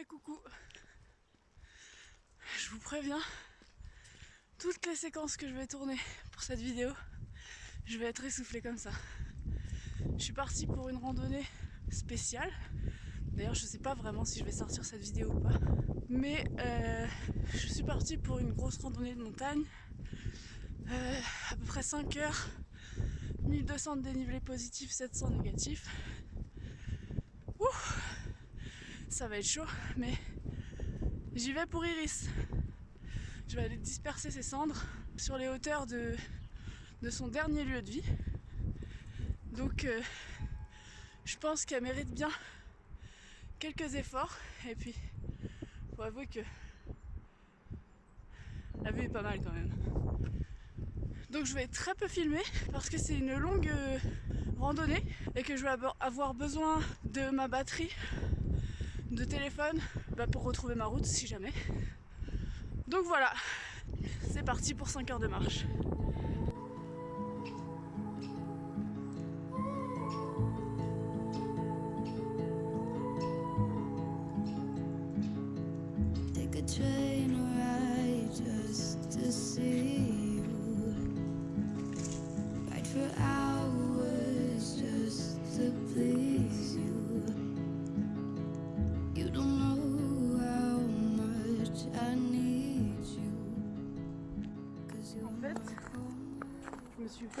Et coucou Je vous préviens, toutes les séquences que je vais tourner pour cette vidéo, je vais être essoufflée comme ça. Je suis partie pour une randonnée spéciale. D'ailleurs, je sais pas vraiment si je vais sortir cette vidéo ou pas. Mais euh, je suis partie pour une grosse randonnée de montagne. Euh, à peu près 5 heures. 1200 de dénivelé positif, 700 négatif. Ça va être chaud, mais j'y vais pour Iris. Je vais aller disperser ses cendres sur les hauteurs de, son dernier lieu de vie. Donc euh, je pense qu'elle mérite bien quelques efforts. Et puis, faut avouer que la vue est pas mal quand même. Donc je vais très peu filmer parce que c'est une longue euh, randonnée et que je vais avoir besoin de ma batterie de téléphone bah, pour retrouver ma route si jamais. Donc voilà, c'est parti pour 5 heures de marche.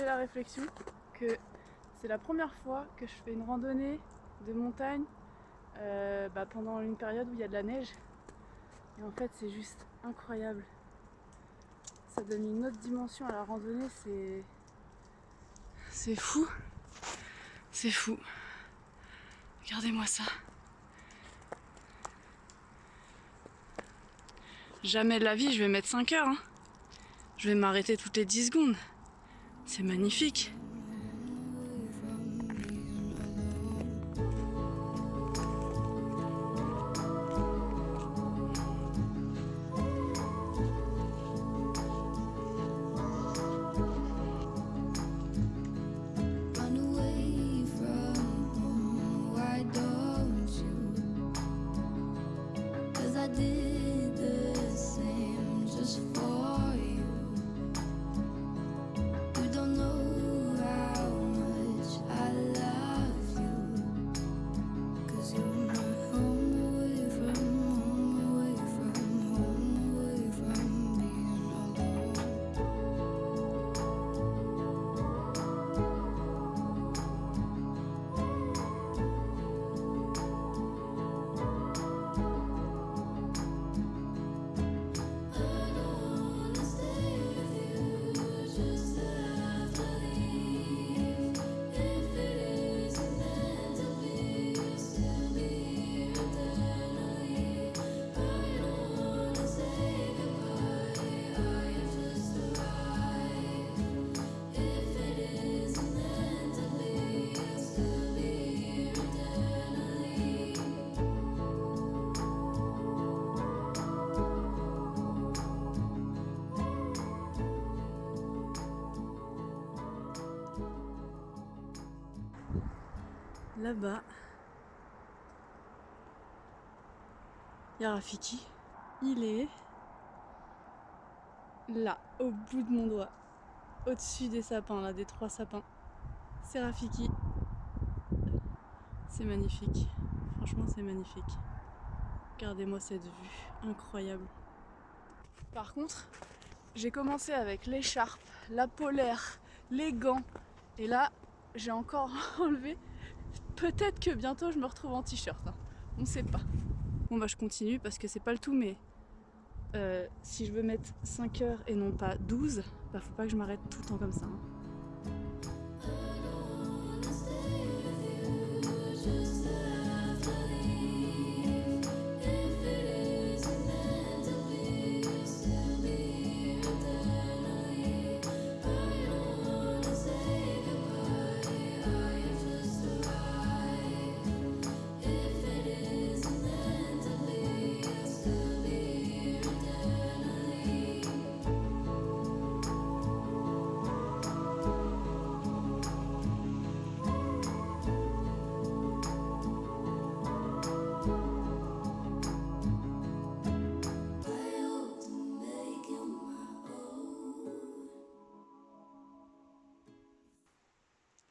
La réflexion que c'est la première fois que je fais une randonnée de montagne euh, bah, pendant une période où il y a de la neige. Et en fait c'est juste incroyable. Ça donne une autre dimension à la randonnée, c'est... C'est fou. C'est fou. Regardez-moi ça. Jamais de la vie je vais mettre 5 heures. Hein. Je vais m'arrêter toutes les 10 secondes. C'est magnifique. Là-bas, il y a Rafiki. Il est là, au bout de mon doigt, au-dessus des sapins, là, des trois sapins. C'est Rafiki. C'est magnifique. Franchement, c'est magnifique. Regardez-moi cette vue, incroyable. Par contre, j'ai commencé avec l'écharpe, la polaire, les gants. Et là, j'ai encore enlevé Peut-être que bientôt je me retrouve en t-shirt, hein. on ne sait pas. Bon bah je continue parce que c'est pas le tout mais euh, si je veux mettre 5 heures et non pas 12, bah faut pas que je m'arrête tout le temps comme ça. Hein.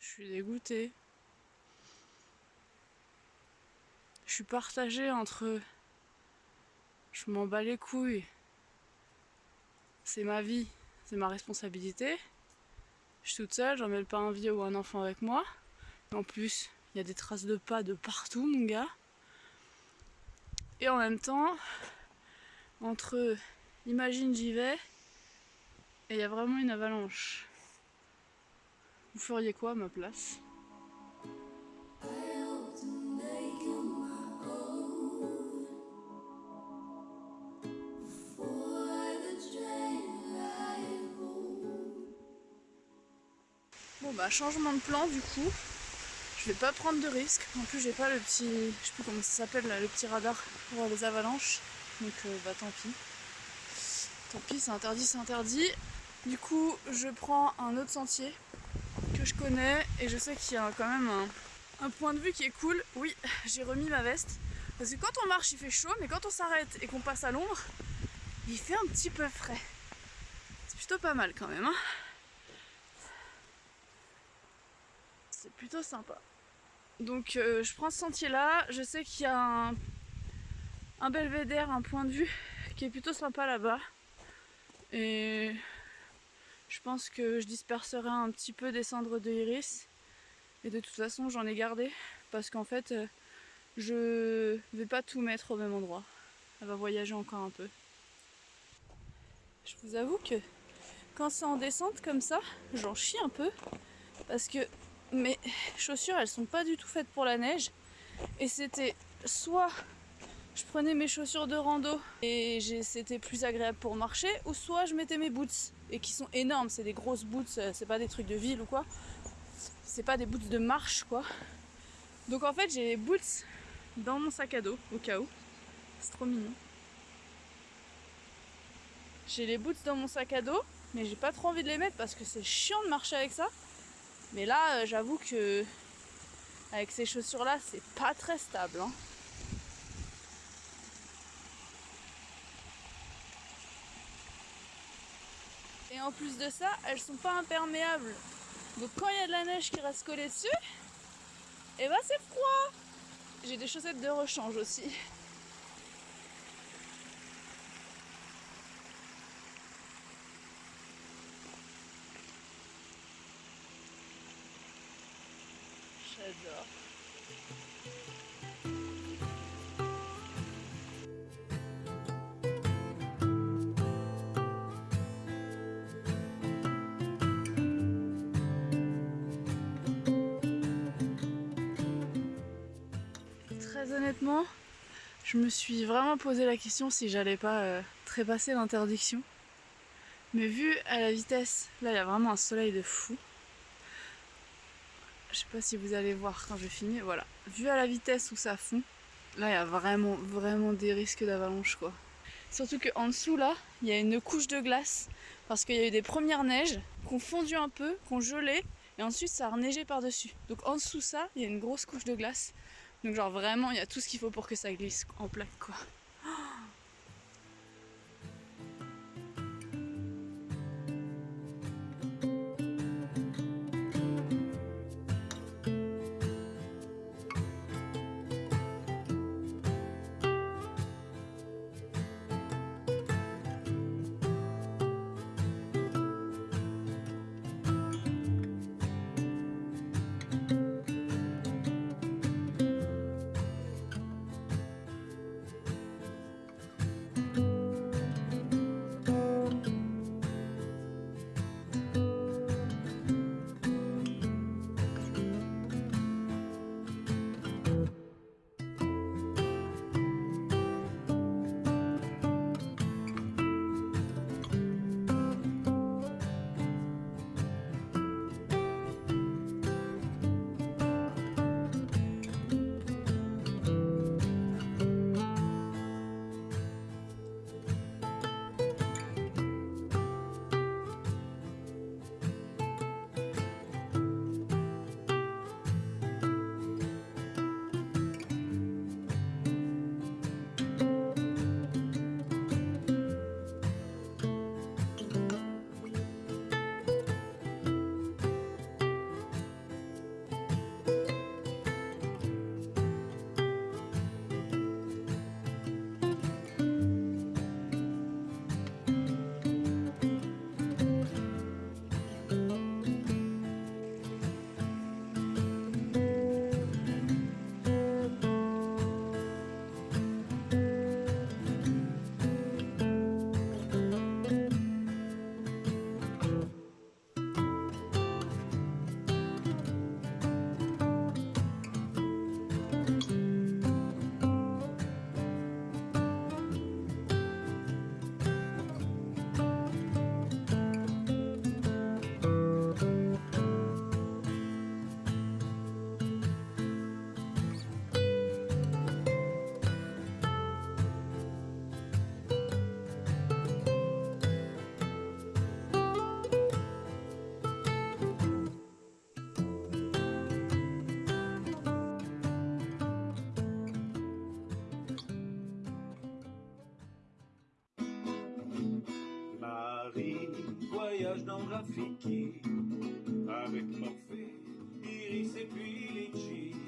Je suis dégoûtée. Je suis partagée entre je m'en bats les couilles. C'est ma vie, c'est ma responsabilité. Je suis toute seule, j'emmène pas un vieux ou un enfant avec moi. En plus, il y a des traces de pas de partout, mon gars. Et en même temps, entre imagine j'y vais et il y a vraiment une avalanche. Vous feriez quoi à ma place? Bon bah changement de plan du coup. Je vais pas prendre de risque. En plus j'ai pas le petit. Je sais plus comment ça s'appelle le petit radar pour les avalanches. Donc euh, bah tant pis. Tant pis, c'est interdit, c'est interdit. Du coup, je prends un autre sentier je connais et je sais qu'il y a quand même un, point de vue qui est cool. Oui, j'ai remis ma veste. Parce que quand on marche, il fait chaud, mais quand on s'arrête et qu'on passe à l'ombre, il fait un petit peu frais. C'est plutôt pas mal quand même. Hein c'est plutôt sympa. Donc euh, je prends ce sentier là, je sais qu'il y a un, un, belvédère, un point de vue qui est plutôt sympa là-bas. Et je pense que je disperserai un petit peu des cendres de iris. Et de toute façon j'en ai gardé parce qu'en fait euh, je vais pas tout mettre au même endroit. Elle va voyager encore un peu. Je vous avoue que quand c'est en descente comme ça, j'en chie un peu parce que mes chaussures elles sont pas du tout faites pour la neige et c'était soit je prenais mes chaussures de rando et c'était plus agréable pour marcher. Ou soit je mettais mes boots et qui sont énormes c'est des grosses boots euh, c'est pas des trucs de ville ou quoi. C'est pas des boots de marche quoi. Donc en fait j'ai les boots dans mon sac à dos au cas où. C'est trop mignon. J'ai les boots dans mon sac à dos mais j'ai pas trop envie de les mettre parce que c'est chiant de marcher avec ça. Mais là, euh, j'avoue que avec ces chaussures-là, c'est pas très stable. Hein. Et en plus de ça, elles sont pas imperméables. Donc quand il y a de la neige qui reste collée dessus, et eh ben c'est froid. J'ai des chaussettes de rechange aussi. Honnêtement, je me suis vraiment posé la question si j'allais pas euh, trépasser l'interdiction. Mais vu à la vitesse, là il y a vraiment un soleil de fou. Je sais pas si vous allez voir quand je filmer, voilà. Vu à la vitesse où ça fond, là il y a vraiment, vraiment des risques d'avalanche quoi. Surtout qu'en dessous là, il y a une couche de glace parce qu'il y a eu des premières neiges qui ont fondu un peu, qui ont gelé et ensuite ça a reneigé par-dessus. Donc en dessous ça, il y a une grosse couche de glace. Donc genre vraiment, il y a tout ce qu'il faut pour que ça glisse en plaque quoi. Plage dans Rafiki avec Morphée, Iris et puis Litchi.